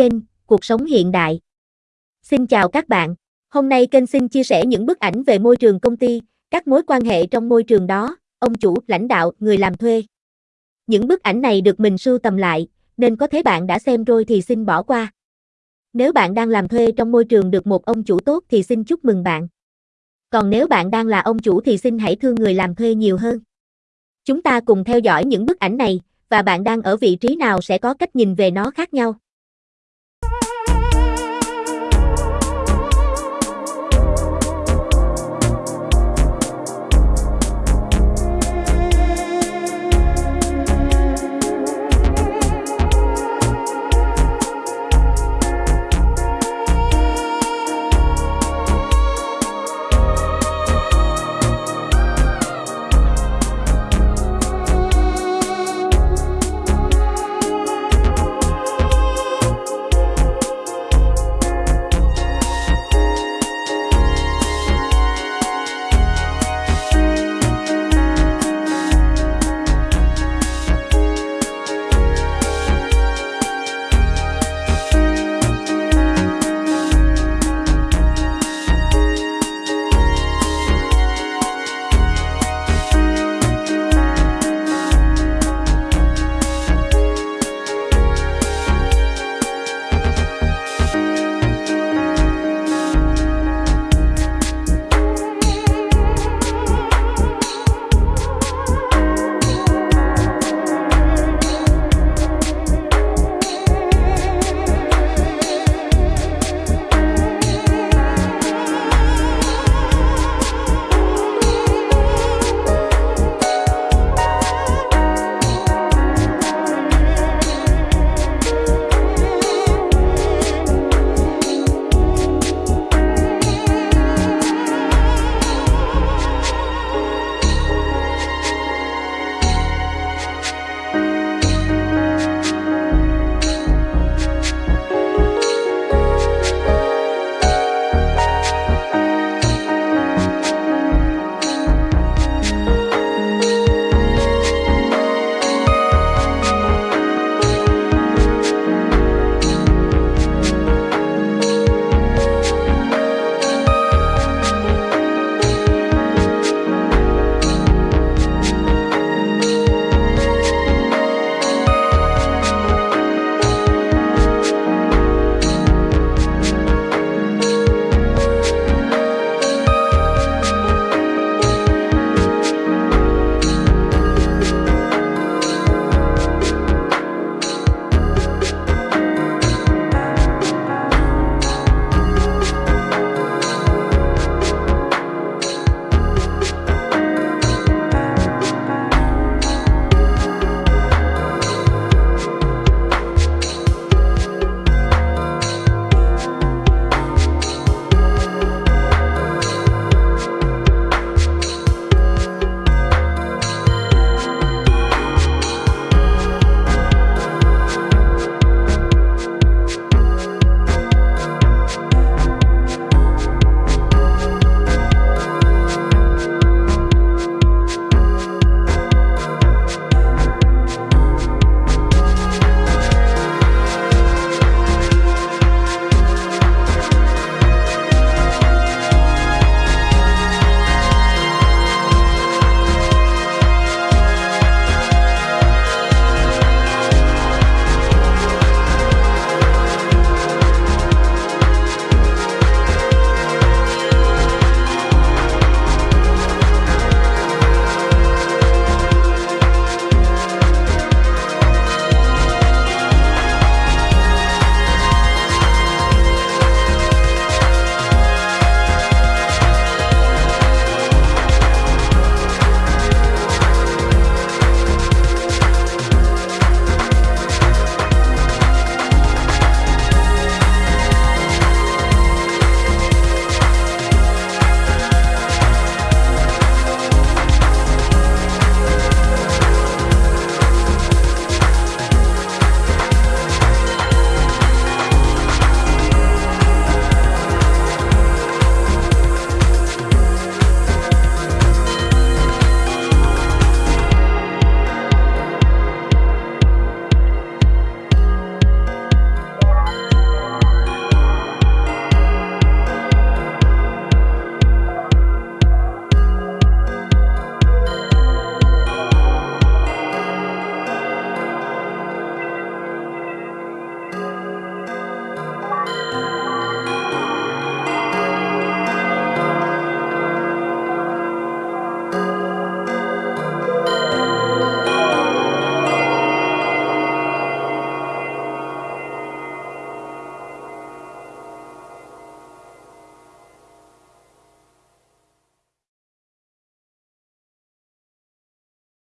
kênh Cuộc sống hiện đại. Xin chào các bạn. Hôm nay kênh xin chia sẻ những bức ảnh về môi trường công ty, các mối quan hệ trong môi trường đó, ông chủ, lãnh đạo, người làm thuê. Những bức ảnh này được mình sưu tầm lại, nên có thể bạn đã xem rồi thì xin bỏ qua. Nếu bạn đang làm thuê trong môi trường được một ông chủ tốt thì xin chúc mừng bạn. Còn nếu bạn đang là ông chủ thì xin hãy thương người làm thuê nhiều hơn. Chúng ta cùng theo dõi những bức ảnh này, và bạn đang ở vị trí nào sẽ có cách nhìn về nó khác nhau.